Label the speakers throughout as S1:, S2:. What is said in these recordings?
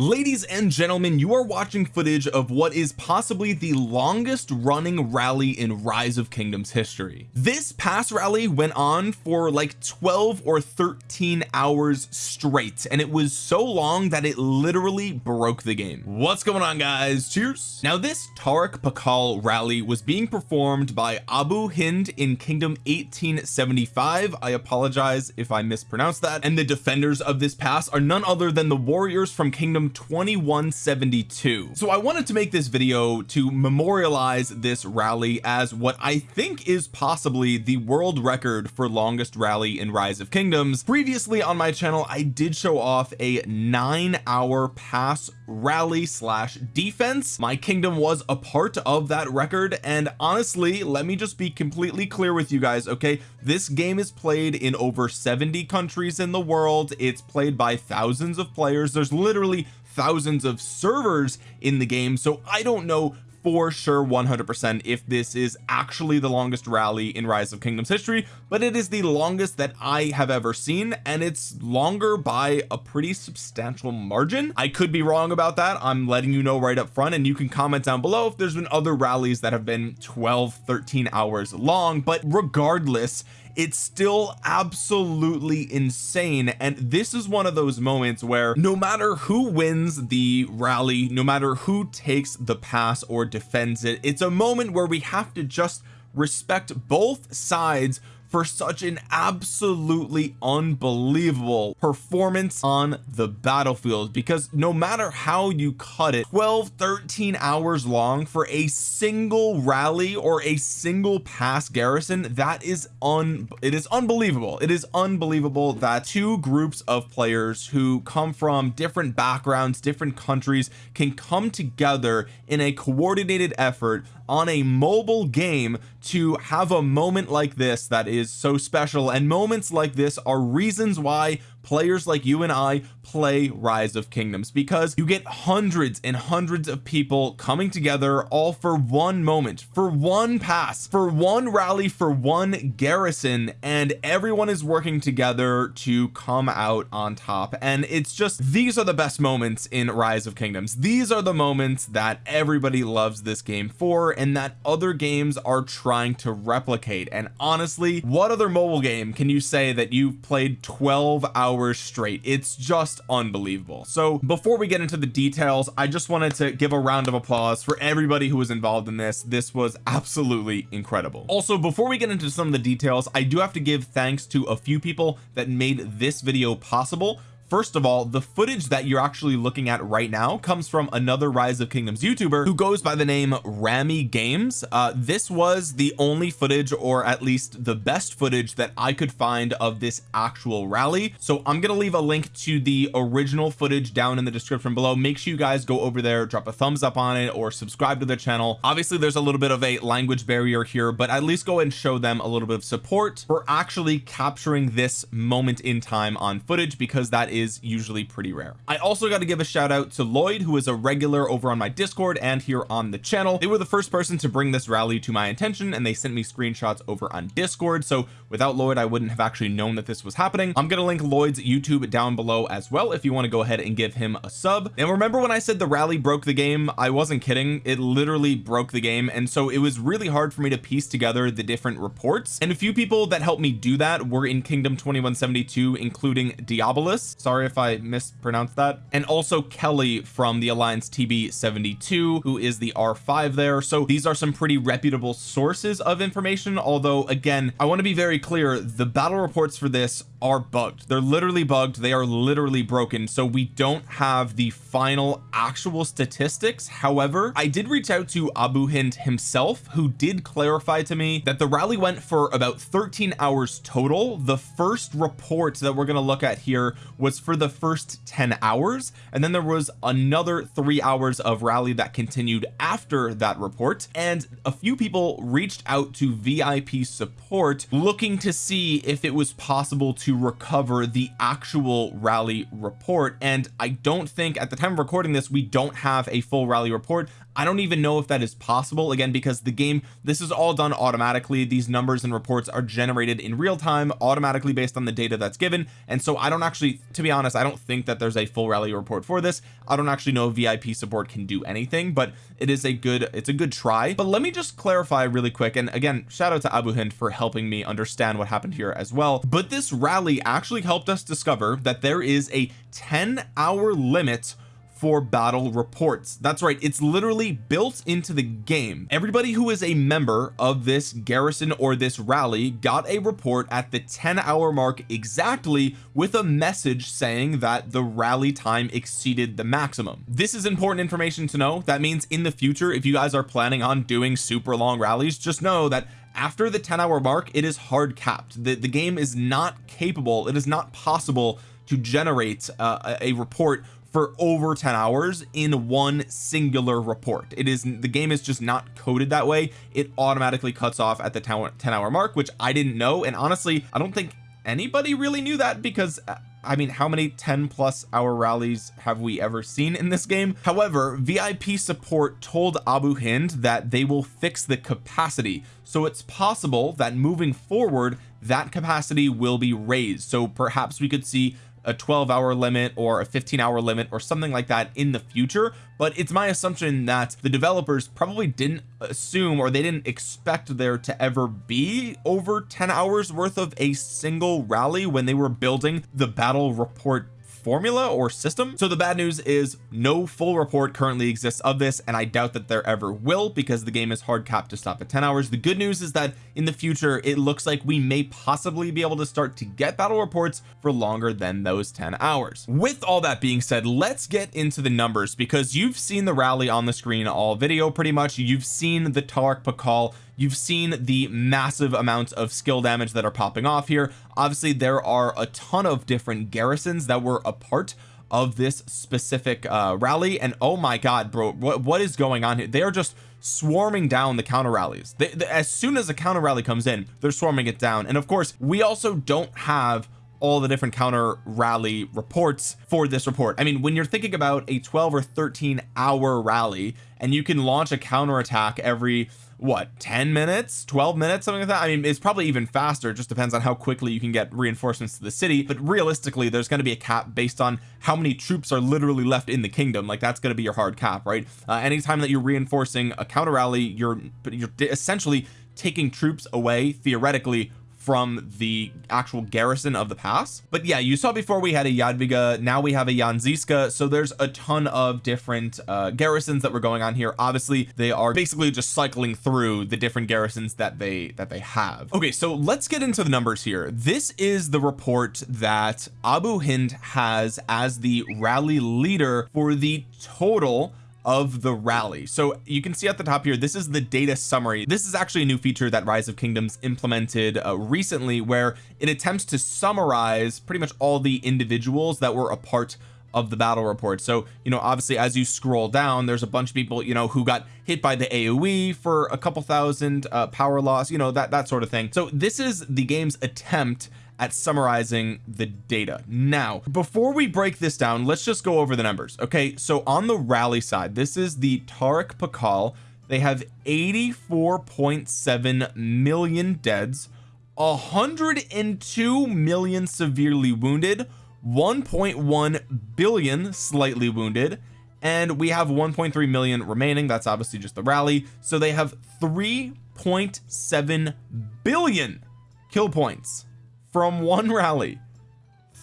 S1: ladies and gentlemen you are watching footage of what is possibly the longest running rally in rise of kingdoms history. This past rally went on for like 12 or 13 hours straight and it was so long that it literally broke the game. What's going on guys? Cheers. Now this Tariq Pakal rally was being performed by Abu Hind in kingdom 1875 I apologize if I mispronounced that. And the defenders of this pass are none other than the warriors from kingdom 2172 so I wanted to make this video to memorialize this rally as what I think is possibly the world record for longest rally in rise of kingdoms. Previously on my channel I did show off a nine hour pass rally slash defense. My kingdom was a part of that record and honestly let me just be completely clear with you guys okay? This game is played in over 70 countries in the world. It's played by thousands of players. There's literally thousands of servers in the game so I don't know for sure 100% if this is actually the longest rally in rise of kingdoms history but it is the longest that I have ever seen and it's longer by a pretty substantial margin. I could be wrong about that. I'm letting you know right up front and you can comment down below if there's been other rallies that have been 12 13 hours long but regardless it's still absolutely insane. And this is one of those moments where no matter who wins the rally no matter who takes the pass or defends it it's a moment where we have to just respect both sides for such an absolutely unbelievable performance on the battlefield. Because no matter how you cut it 12 13 hours long for a single rally or a single pass garrison that is un it is unbelievable. It is unbelievable that two groups of players who come from different backgrounds different countries can come together in a coordinated effort on a mobile game to have a moment like this that is so special. And moments like this are reasons why players like you and I play rise of kingdoms because you get hundreds and hundreds of people coming together all for one moment for one pass for one rally for one garrison and everyone is working together to come out on top. And it's just these are the best moments in rise of kingdoms. These are the moments that everybody loves this game for and that other games are trying to replicate. And honestly what other mobile game can you say that you've played 12 hours hours straight. It's just unbelievable. So before we get into the details I just wanted to give a round of applause for everybody who was involved in this. This was absolutely incredible. Also before we get into some of the details I do have to give thanks to a few people that made this video possible first of all the footage that you're actually looking at right now comes from another rise of kingdoms youtuber who goes by the name Rami games. Uh, this was the only footage or at least the best footage that I could find of this actual rally. So I'm gonna leave a link to the original footage down in the description below. Make sure you guys go over there drop a thumbs up on it or subscribe to the channel. Obviously there's a little bit of a language barrier here but at least go and show them a little bit of support for actually capturing this moment in time on footage because that is is usually pretty rare. I also got to give a shout out to Lloyd who is a regular over on my discord and here on the channel. They were the first person to bring this rally to my attention and they sent me screenshots over on discord. So without Lloyd I wouldn't have actually known that this was happening. I'm gonna link Lloyd's YouTube down below as well if you want to go ahead and give him a sub. And remember when I said the rally broke the game? I wasn't kidding. It literally broke the game. And so it was really hard for me to piece together the different reports. And a few people that helped me do that were in kingdom 2172 including Diabolus sorry if I mispronounced that. And also Kelly from the Alliance TB 72 who is the R5 there. So these are some pretty reputable sources of information although again I want to be very clear the battle reports for this are bugged. They're literally bugged. They are literally broken. So we don't have the final actual statistics. However I did reach out to Abu Hind himself who did clarify to me that the rally went for about 13 hours total. The first report that we're going to look at here was for the first 10 hours and then there was another three hours of rally that continued after that report and a few people reached out to VIP support looking to see if it was possible to recover the actual rally report and I don't think at the time of recording this we don't have a full rally report I don't even know if that is possible. Again because the game this is all done automatically. These numbers and reports are generated in real time automatically based on the data that's given. And so I don't actually to be honest I don't think that there's a full rally report for this. I don't actually know VIP support can do anything but it is a good it's a good try. But let me just clarify really quick. And again shout out to Abu Hind for helping me understand what happened here as well. But this rally actually helped us discover that there is a 10 hour limit for battle reports. That's right it's literally built into the game. Everybody who is a member of this garrison or this rally got a report at the 10 hour mark exactly with a message saying that the rally time exceeded the maximum. This is important information to know. That means in the future if you guys are planning on doing super long rallies just know that after the 10 hour mark it is hard capped. The, the game is not capable it is not possible to generate uh, a report for over 10 hours in one singular report. It is the game is just not coded that way. It automatically cuts off at the 10 hour mark which I didn't know. And honestly I don't think anybody really knew that because uh, I mean how many 10 plus hour rallies have we ever seen in this game? However VIP support told Abu Hind that they will fix the capacity. So it's possible that moving forward that capacity will be raised. So perhaps we could see a 12 hour limit or a 15 hour limit or something like that in the future but it's my assumption that the developers probably didn't assume or they didn't expect there to ever be over 10 hours worth of a single rally when they were building the battle report formula or system. So the bad news is no full report currently exists of this and I doubt that there ever will because the game is hard capped to stop at 10 hours. The good news is that in the future it looks like we may possibly be able to start to get battle reports for longer than those 10 hours. With all that being said let's get into the numbers because you've seen the rally on the screen all video pretty much. You've seen the Tariq Pakal you've seen the massive amounts of skill damage that are popping off here. Obviously there are a ton of different garrisons that were a part of this specific uh rally and oh my god bro what, what is going on here? They're just swarming down the counter rallies. They, they, as soon as a counter rally comes in they're swarming it down. And of course we also don't have all the different counter rally reports for this report. I mean when you're thinking about a 12 or 13 hour rally and you can launch a counter attack every what 10 minutes 12 minutes something like that I mean it's probably even faster. It just depends on how quickly you can get reinforcements to the city. But realistically there's going to be a cap based on how many troops are literally left in the kingdom. Like that's going to be your hard cap right? Uh, anytime that you're reinforcing a counter rally you're you're essentially taking troops away theoretically from the actual garrison of the pass but yeah you saw before we had a Jadwiga now we have a Jan Zizka so there's a ton of different uh, garrisons that were going on here. Obviously they are basically just cycling through the different garrisons that they that they have. Okay so let's get into the numbers here. This is the report that Abu Hind has as the rally leader for the total of the rally. So you can see at the top here this is the data summary. This is actually a new feature that rise of kingdoms implemented uh, recently where it attempts to summarize pretty much all the individuals that were a part of the battle report. So you know obviously as you scroll down there's a bunch of people you know who got hit by the AoE for a couple thousand uh, power loss you know that that sort of thing. So this is the game's attempt at summarizing the data. Now before we break this down let's just go over the numbers okay? So on the rally side this is the Tariq Pakal. They have 84.7 million deads 102 million severely wounded 1.1 billion slightly wounded and we have 1.3 million remaining. That's obviously just the rally. So they have 3.7 billion kill points from one rally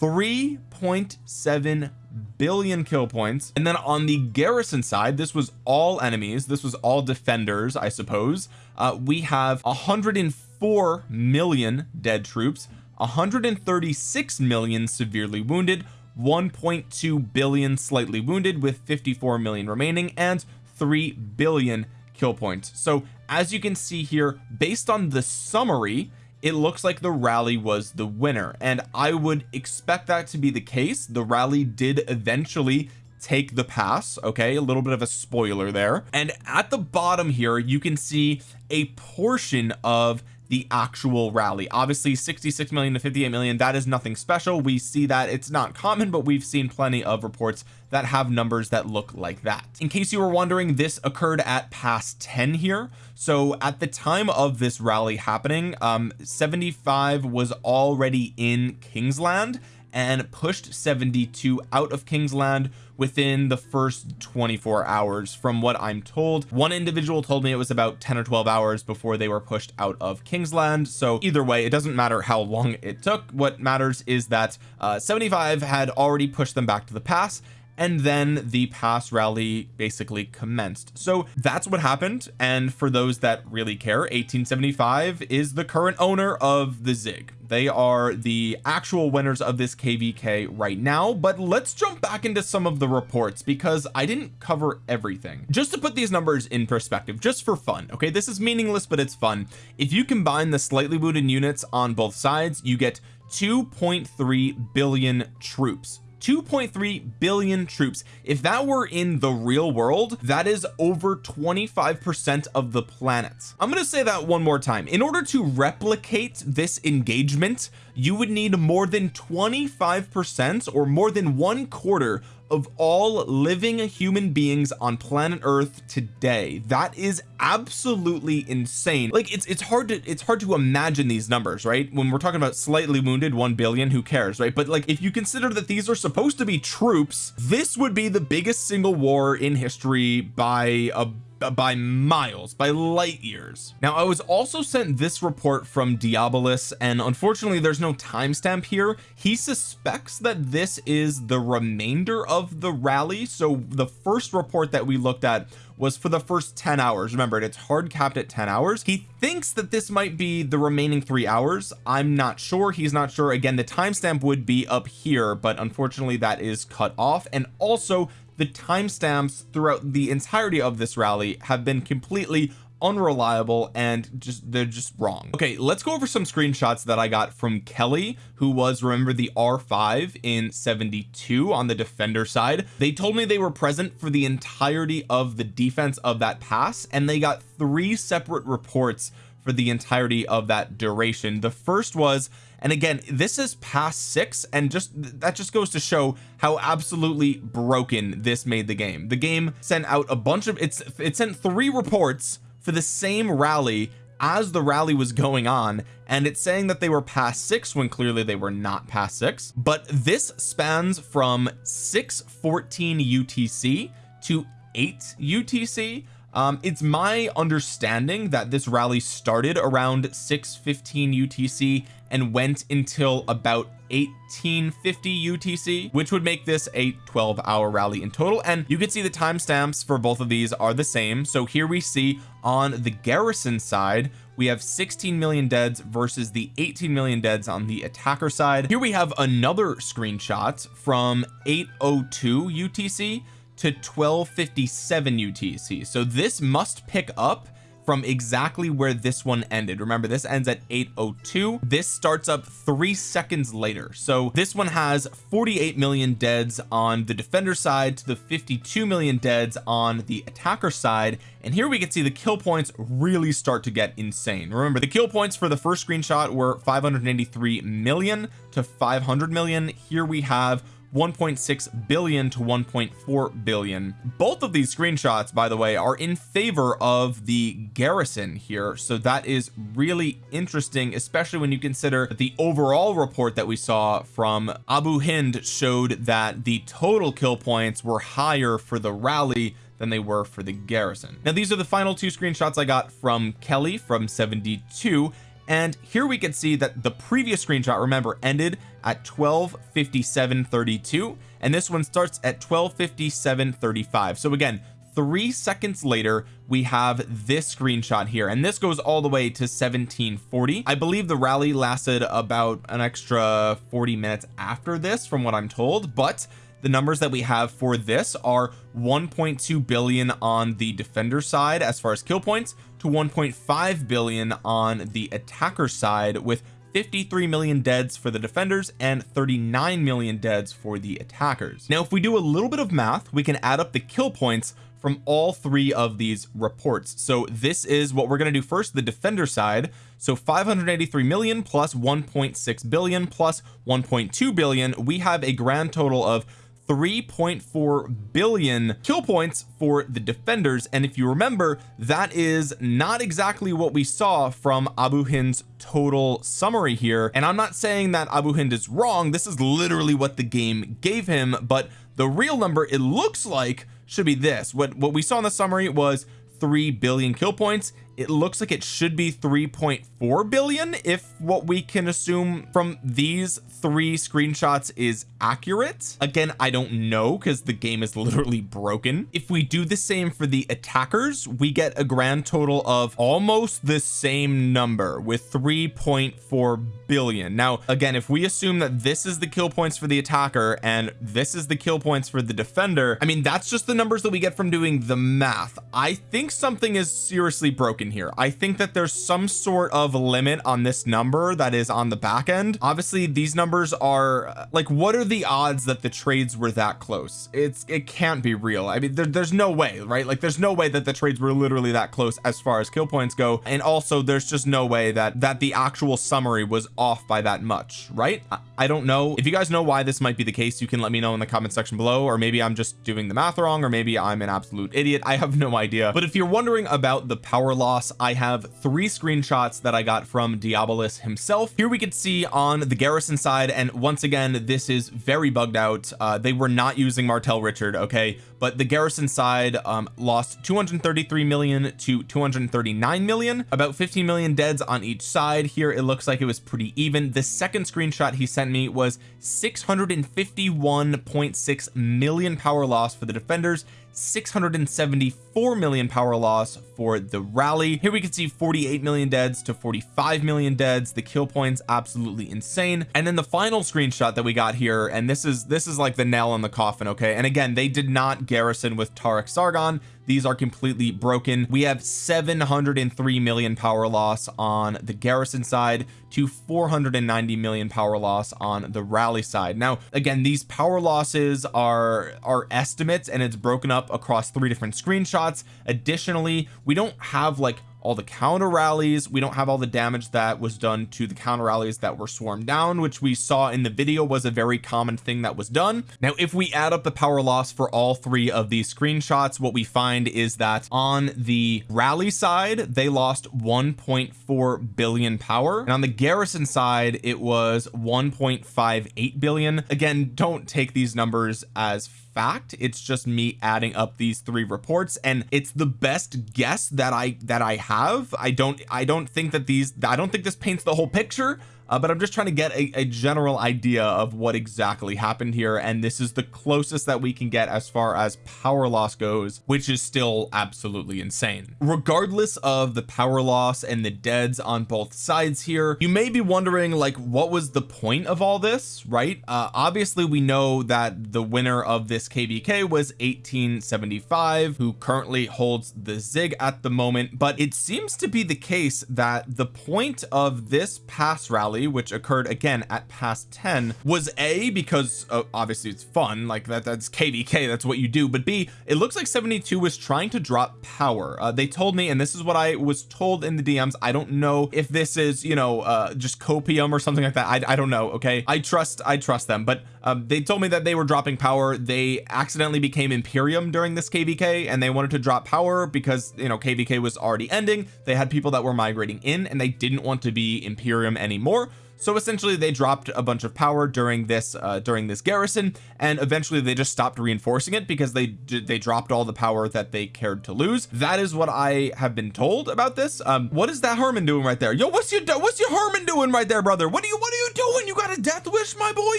S1: 3.7 billion kill points. And then on the garrison side this was all enemies. This was all defenders I suppose. Uh, we have 104 million dead troops 136 million severely wounded 1.2 billion slightly wounded with 54 million remaining and 3 billion kill points. So as you can see here based on the summary it looks like the rally was the winner. And I would expect that to be the case. The rally did eventually take the pass okay? A little bit of a spoiler there. And at the bottom here you can see a portion of the actual rally. Obviously 66 million to 58 million that is nothing special. We see that it's not common but we've seen plenty of reports that have numbers that look like that. In case you were wondering this occurred at past 10 here. So at the time of this rally happening um 75 was already in Kingsland and pushed 72 out of Kingsland within the first 24 hours. From what I'm told one individual told me it was about 10 or 12 hours before they were pushed out of Kingsland. So either way it doesn't matter how long it took. What matters is that uh, 75 had already pushed them back to the pass and then the pass rally basically commenced. So that's what happened and for those that really care 1875 is the current owner of the zig. They are the actual winners of this kvk right now but let's jump back into some of the reports because I didn't cover everything. Just to put these numbers in perspective just for fun okay? This is meaningless but it's fun. If you combine the slightly wounded units on both sides you get 2.3 billion troops 2.3 billion troops. If that were in the real world that is over 25 percent of the planet. I'm going to say that one more time. In order to replicate this engagement you would need more than 25 percent or more than one quarter of all living human beings on planet earth today. That is absolutely insane. Like it's it's hard to it's hard to imagine these numbers right? When we're talking about slightly wounded 1 billion who cares right? But like if you consider that these are supposed to be troops this would be the biggest single war in history by a Uh, by miles by light years. Now I was also sent this report from Diabolus and unfortunately there's no timestamp here. He suspects that this is the remainder of the rally. So the first report that we looked at was for the first 10 hours. Remember it's hard capped at 10 hours. He thinks that this might be the remaining three hours. I'm not sure. He's not sure. Again the timestamp would be up here but unfortunately that is cut off. And also the timestamps throughout the entirety of this rally have been completely unreliable and just they're just wrong. Okay let's go over some screenshots that I got from Kelly who was remember the R5 in 72 on the defender side. They told me they were present for the entirety of the defense of that pass and they got three separate reports for the entirety of that duration. The first was and again this is past six and just that just goes to show how absolutely broken this made the game. The game sent out a bunch of it's it sent three reports for the same rally as the rally was going on and it's saying that they were past six when clearly they were not past six. But this spans from 614 UTC to 8 UTC um, it's my understanding that this rally started around 615 UTC and went until about 1850 UTC which would make this a 12 hour rally in total. And you can see the timestamps for both of these are the same. So here we see on the garrison side we have 16 million deads versus the 18 million deads on the attacker side. Here we have another screenshot from 802 UTC to 1257 UTC so this must pick up from exactly where this one ended. Remember this ends at 802 this starts up three seconds later. So this one has 48 million deads on the defender side to the 52 million deads on the attacker side. And here we can see the kill points really start to get insane. Remember the kill points for the first screenshot were 583 million to 500 million. Here we have 1.6 billion to 1.4 billion. Both of these screenshots by the way are in favor of the garrison here so that is really interesting especially when you consider the overall report that we saw from Abu Hind showed that the total kill points were higher for the rally than they were for the garrison. Now these are the final two screenshots I got from Kelly from 72 and here we can see that the previous screenshot remember ended at 12:57:32, and this one starts at 12:57:35. so again three seconds later we have this screenshot here and this goes all the way to 1740 I believe the rally lasted about an extra 40 minutes after this from what I'm told but the numbers that we have for this are 1.2 billion on the defender side as far as kill points to 1.5 billion on the attacker side with 53 million deads for the defenders and 39 million deads for the attackers. Now if we do a little bit of math we can add up the kill points from all three of these reports. So this is what we're going to do first the defender side. So 583 million plus 1.6 billion plus 1.2 billion. We have a grand total of 3.4 billion kill points for the defenders. And if you remember that is not exactly what we saw from Abu Hind's total summary here. And I'm not saying that Abu Hind is wrong. This is literally what the game gave him. But the real number it looks like should be this. What what we saw in the summary was 3 billion kill points it looks like it should be 3.4 billion if what we can assume from these three screenshots is accurate. Again I don't know because the game is literally broken. If we do the same for the attackers we get a grand total of almost the same number with 3.4 billion. Now again if we assume that this is the kill points for the attacker and this is the kill points for the defender I mean that's just the numbers that we get from doing the math. I think something is seriously broken here. I think that there's some sort of limit on this number that is on the back end. Obviously these numbers are like what are the odds that the trades were that close? It's it can't be real. I mean there, there's no way right? Like there's no way that the trades were literally that close as far as kill points go. And also there's just no way that that the actual summary was off by that much right? I, I don't know. If you guys know why this might be the case you can let me know in the comment section below or maybe I'm just doing the math wrong or maybe I'm an absolute idiot. I have no idea. But if you're wondering about the power loss I have three screenshots that I got from Diabolus himself. Here we could see on the garrison side and once again this is very bugged out. Uh, they were not using Martel Richard okay but the garrison side um, lost 233 million to 239 million. About 15 million deads on each side. Here it looks like it was pretty even. The second screenshot he sent me was 651.6 million power loss for the defenders 674 million power loss for the rally. Here we can see 48 million deads to 45 million deads. The kill points absolutely insane. And then the final screenshot that we got here and this is this is like the nail in the coffin okay? And again they did not garrison with Tariq Sargon. These are completely broken. We have 703 million power loss on the garrison side to 490 million power loss on the rally side. Now again these power losses are are estimates and it's broken up across three different screenshots. Additionally we don't have like all the counter rallies. We don't have all the damage that was done to the counter rallies that were swarmed down which we saw in the video was a very common thing that was done. Now if we add up the power loss for all three of these screenshots what we find is that on the rally side they lost 1.4 billion power. And on the garrison side it was 1.58 billion. Again don't take these numbers as fact it's just me adding up these three reports and it's the best guess that I that I have. I don't I don't think that these I don't think this paints the whole picture uh, but I'm just trying to get a, a, general idea of what exactly happened here and this is the closest that we can get as far as power loss goes which is still absolutely insane. Regardless of the power loss and the deads on both sides here you may be wondering like what was the point of all this right? Uh, obviously we know that the winner of this kvk was 1875 who currently holds the zig at the moment but it seems to be the case that the point of this pass rally rally which occurred again at past 10 was a because uh, obviously it's fun like that that's kvk that's what you do but b it looks like 72 was trying to drop power. Uh, they told me and this is what I was told in the DMs I don't know if this is you know uh, just copium or something like that I, I don't know okay? I trust I trust them but um, they told me that they were dropping power they accidentally became Imperium during this kvk and they wanted to drop power because you know kvk was already ending they had people that were migrating in and they didn't want to be Imperium anymore so essentially they dropped a bunch of power during this uh during this garrison and eventually they just stopped reinforcing it because they they dropped all the power that they cared to lose. That is what I have been told about this. Um what is that Herman doing right there? Yo what's your what's your Herman doing right there brother? What are you what are you doing? You got a death wish my boy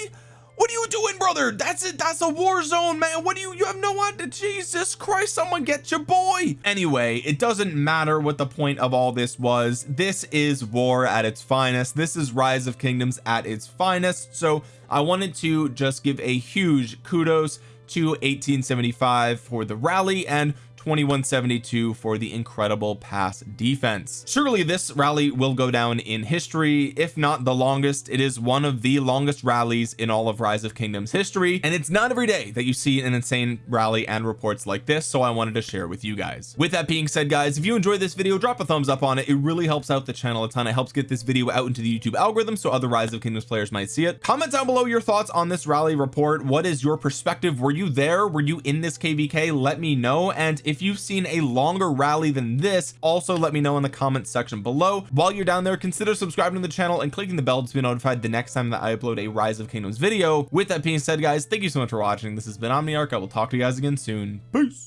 S1: what are you doing brother? That's it. That's a war zone man. What do you you have no idea. Jesus Christ someone get your boy. Anyway it doesn't matter what the point of all this was. This is war at its finest. This is rise of kingdoms at its finest. So I wanted to just give a huge kudos to 1875 for the rally and 2172 for the incredible pass defense. Surely this rally will go down in history. If not the longest it is one of the longest rallies in all of rise of kingdoms history. And it's not every day that you see an insane rally and reports like this so I wanted to share with you guys. With that being said guys if you enjoyed this video drop a thumbs up on it. It really helps out the channel a ton. It helps get this video out into the YouTube algorithm so other rise of kingdoms players might see it. Comment down below your thoughts on this rally report. What is your perspective? Were you there? Were you in this kvk let me know. And if you've seen a longer rally than this also let me know in the comment section below. While you're down there consider subscribing to the channel and clicking the bell to be notified the next time that I upload a rise of kingdoms video. With that being said guys thank you so much for watching. This has been Omniarch. I will talk to you guys again soon. Peace